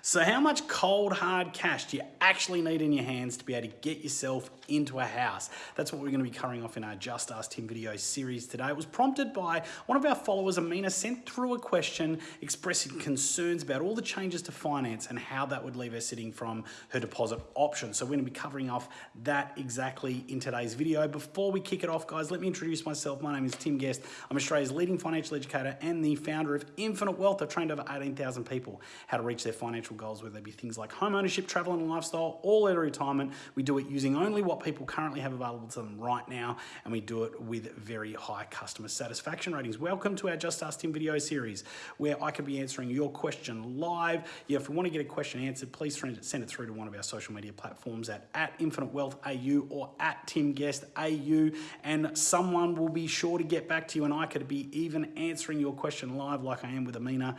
So how much cold hard cash do you actually need in your hands to be able to get yourself into a house? That's what we're going to be covering off in our Just Ask Tim video series today. It was prompted by one of our followers, Amina, sent through a question expressing concerns about all the changes to finance and how that would leave her sitting from her deposit option. So we're going to be covering off that exactly in today's video. Before we kick it off, guys, let me introduce myself. My name is Tim Guest. I'm Australia's leading financial educator and the founder of Infinite Wealth. I've trained over 18,000 people how to reach their financial goals, whether they be things like home ownership, travel and lifestyle, all out retirement. We do it using only what people currently have available to them right now, and we do it with very high customer satisfaction ratings. Welcome to our Just Ask Tim video series, where I could be answering your question live. Yeah, if you want to get a question answered, please send it through to one of our social media platforms at, at Infinite Wealth AU or at Tim Guest AU, and someone will be sure to get back to you, and I could be even answering your question live like I am with Amina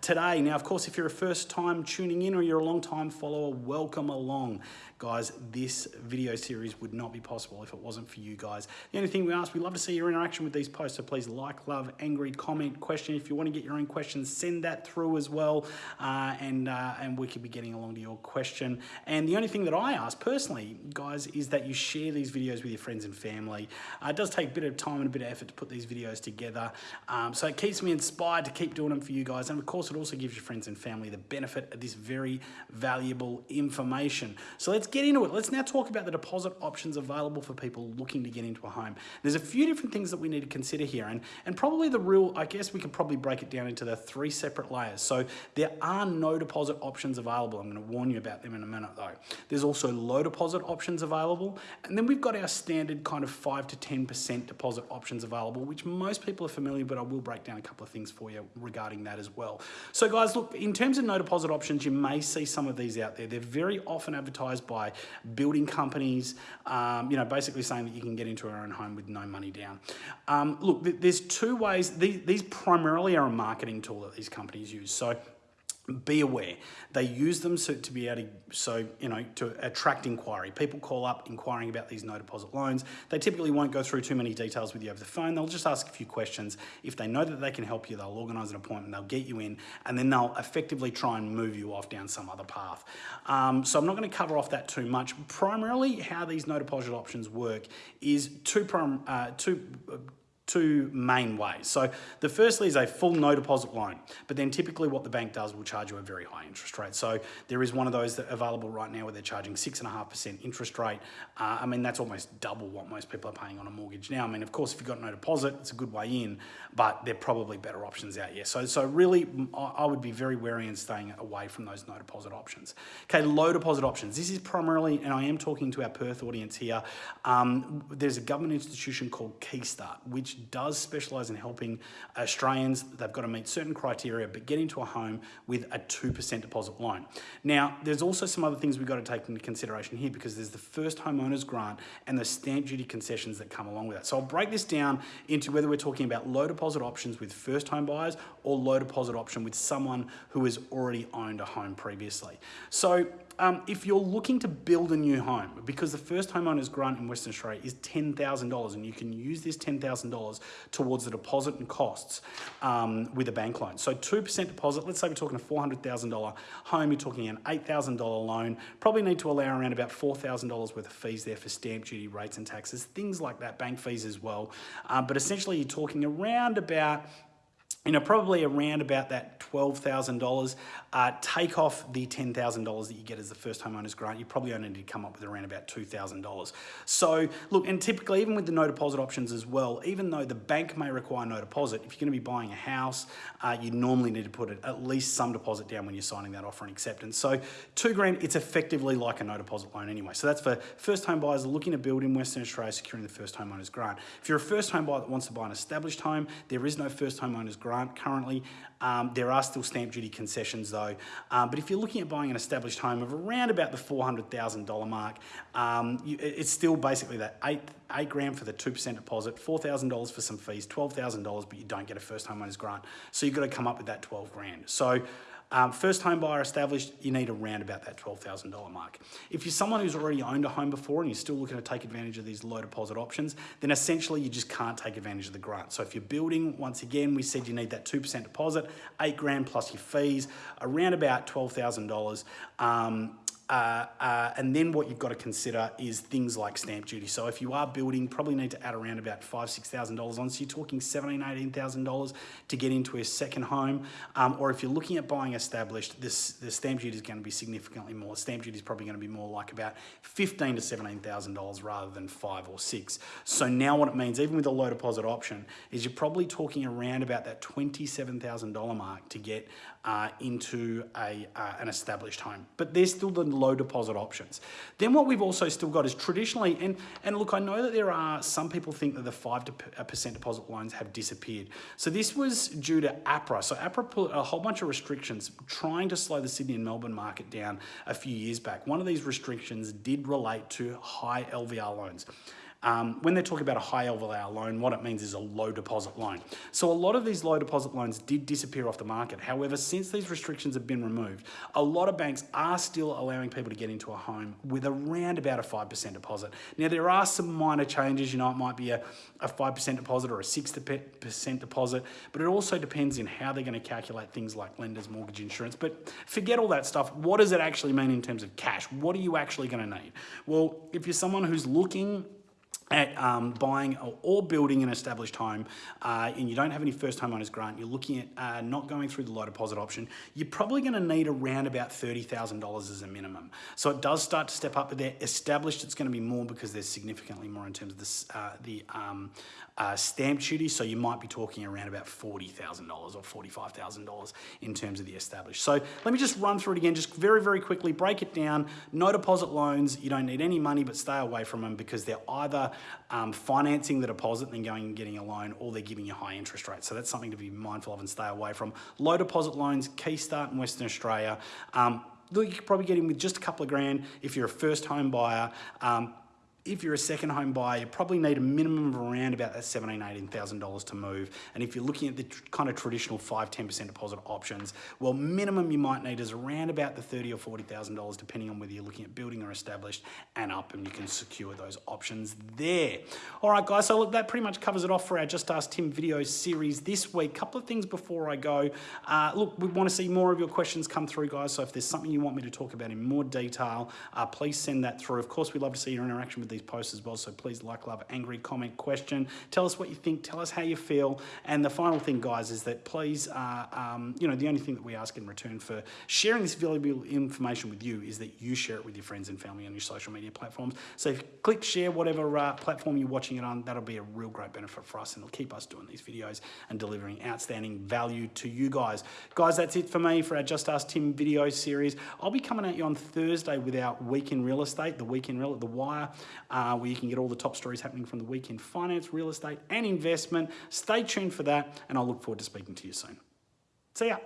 today. Now, of course, if you're a first time tuning in or you're a long time follower, welcome along. Guys, this video series would not be possible if it wasn't for you guys. The only thing we ask, we love to see your interaction with these posts, so please like, love, angry, comment, question. If you want to get your own questions, send that through as well, uh, and, uh, and we could be getting along to your question. And the only thing that I ask personally, guys, is that you share these videos with your friends and family. Uh, it does take a bit of time and a bit of effort to put these videos together, um, so it keeps me inspired to keep doing them for you guys. And of course, it also gives your friends and family the benefit of this very valuable information. So let's get into it. Let's now talk about the deposit options available for people looking to get into a home. There's a few different things that we need to consider here, and, and probably the real, I guess we could probably break it down into the three separate layers. So there are no deposit options available. I'm going to warn you about them in a minute though. There's also low deposit options available, and then we've got our standard kind of 5 to 10% deposit options available, which most people are familiar, but I will break down a couple of things for you regarding that as well. So guys, look, in terms of no deposit options, you may see some of these out there. They're very often advertised by building companies, um, you know, basically saying that you can get into our own home with no money down. Um, look, there's two ways. These, these primarily are a marketing tool that these companies use. So be aware. They use them so to be able to so you know to attract inquiry. People call up inquiring about these no deposit loans. They typically won't go through too many details with you over the phone. They'll just ask a few questions. If they know that they can help you they'll organize an appointment. They'll get you in and then they'll effectively try and move you off down some other path. Um, so i'm not going to cover off that too much. Primarily how these no deposit options work is two, uh, two uh, two main ways. So the firstly is a full no deposit loan, but then typically what the bank does will charge you a very high interest rate. So there is one of those that available right now where they're charging six and a half percent interest rate. Uh, I mean, that's almost double what most people are paying on a mortgage now. I mean, of course, if you've got no deposit, it's a good way in, but there are probably better options out here. So, so really, I would be very wary in staying away from those no deposit options. Okay, low deposit options. This is primarily, and I am talking to our Perth audience here, um, there's a government institution called Keystart, which does specialise in helping Australians. They've got to meet certain criteria, but get into a home with a 2% deposit loan. Now, there's also some other things we've got to take into consideration here because there's the first homeowners grant and the stamp duty concessions that come along with that. So I'll break this down into whether we're talking about low deposit options with first home buyers or low deposit option with someone who has already owned a home previously. So um, if you're looking to build a new home, because the first homeowners grant in Western Australia is $10,000 and you can use this $10,000 towards the deposit and costs um, with a bank loan. So 2% deposit, let's say we're talking a $400,000 home, you're talking an $8,000 loan, probably need to allow around about $4,000 worth of fees there for stamp duty, rates and taxes, things like that, bank fees as well. Um, but essentially you're talking around about you know, probably around about that $12,000. Uh, take off the $10,000 that you get as the first homeowner's grant, you probably only need to come up with around about $2,000. So look, and typically even with the no deposit options as well, even though the bank may require no deposit, if you're gonna be buying a house, uh, you normally need to put at least some deposit down when you're signing that offer and acceptance. So two grand, it's effectively like a no deposit loan anyway. So that's for first home buyers looking to build in Western Australia, securing the first homeowner's grant. If you're a first home buyer that wants to buy an established home, there is no first homeowner's grant grant currently. Um, there are still stamp duty concessions though. Um, but if you're looking at buying an established home of around about the $400,000 mark, um, you, it's still basically that eight, eight grand for the 2% deposit, $4,000 for some fees, $12,000, but you don't get a first homeowner's grant. So you've got to come up with that 12 grand. So Um, first home buyer established, you need around about that $12,000 mark. If you're someone who's already owned a home before and you're still looking to take advantage of these low deposit options, then essentially you just can't take advantage of the grant. So if you're building, once again, we said you need that 2% deposit, eight grand plus your fees, around about $12,000. Um, uh, uh, and then what you've got to consider is things like stamp duty. So if you are building, probably need to add around about five, six thousand dollars on. So you're talking seventeen, eighteen thousand dollars to get into a second home. Um, or if you're looking at buying established, this the stamp duty is going to be significantly more. Stamp duty is probably going to be more like about fifteen to seventeen thousand dollars rather than five or six. So now what it means, even with a low deposit option, is you're probably talking around about that twenty-seven thousand dollar mark to get uh, into a uh, an established home. But there's still the low deposit options. Then what we've also still got is traditionally, and, and look, I know that there are some people think that the 5% uh, deposit loans have disappeared. So this was due to APRA. So APRA put a whole bunch of restrictions trying to slow the Sydney and Melbourne market down a few years back. One of these restrictions did relate to high LVR loans. Um, when they're talking about a high LVR loan, what it means is a low deposit loan. So a lot of these low deposit loans did disappear off the market. However, since these restrictions have been removed, a lot of banks are still allowing people to get into a home with around about a 5% deposit. Now, there are some minor changes. You know, it might be a, a 5% deposit or a 6% deposit, but it also depends in how they're going to calculate things like lender's mortgage insurance. But forget all that stuff. What does it actually mean in terms of cash? What are you actually going to need? Well, if you're someone who's looking at um, buying or building an established home uh, and you don't have any first home homeowners grant, you're looking at uh, not going through the low deposit option, you're probably going to need around about $30,000 as a minimum. So it does start to step up, but they're established it's going to be more because there's significantly more in terms of this, uh, the um, uh, stamp duty. So you might be talking around about $40,000 or $45,000 in terms of the established. So let me just run through it again, just very, very quickly, break it down. No deposit loans, you don't need any money, but stay away from them because they're either um, financing the deposit and then going and getting a loan, or they're giving you high interest rates. So that's something to be mindful of and stay away from. Low deposit loans, Keystart in Western Australia. Um, you could probably get in with just a couple of grand if you're a first home buyer. Um, if you're a second home buyer, you probably need a minimum of around about that $17,000, $18,000 to move. And if you're looking at the kind of traditional 5 10% deposit options, well, minimum you might need is around about the $30,000 or $40,000, depending on whether you're looking at building or established and up, and you can secure those options there. All right, guys, so look, that pretty much covers it off for our Just Ask Tim video series this week. Couple of things before I go. Uh, look, we want to see more of your questions come through, guys, so if there's something you want me to talk about in more detail, uh, please send that through. Of course, we'd love to see your interaction with these posts as well. So please like, love, angry, comment, question. Tell us what you think. Tell us how you feel. And the final thing, guys, is that please, uh, um, you know, the only thing that we ask in return for sharing this valuable information with you is that you share it with your friends and family on your social media platforms. So click share whatever uh, platform you're watching it on, that'll be a real great benefit for us and it'll keep us doing these videos and delivering outstanding value to you guys. Guys, that's it for me for our Just Ask Tim video series. I'll be coming at you on Thursday with our Week in Real Estate, the Week in Real, The Wire. Uh, where you can get all the top stories happening from the weekend finance, real estate, and investment. Stay tuned for that, and I look forward to speaking to you soon. See ya.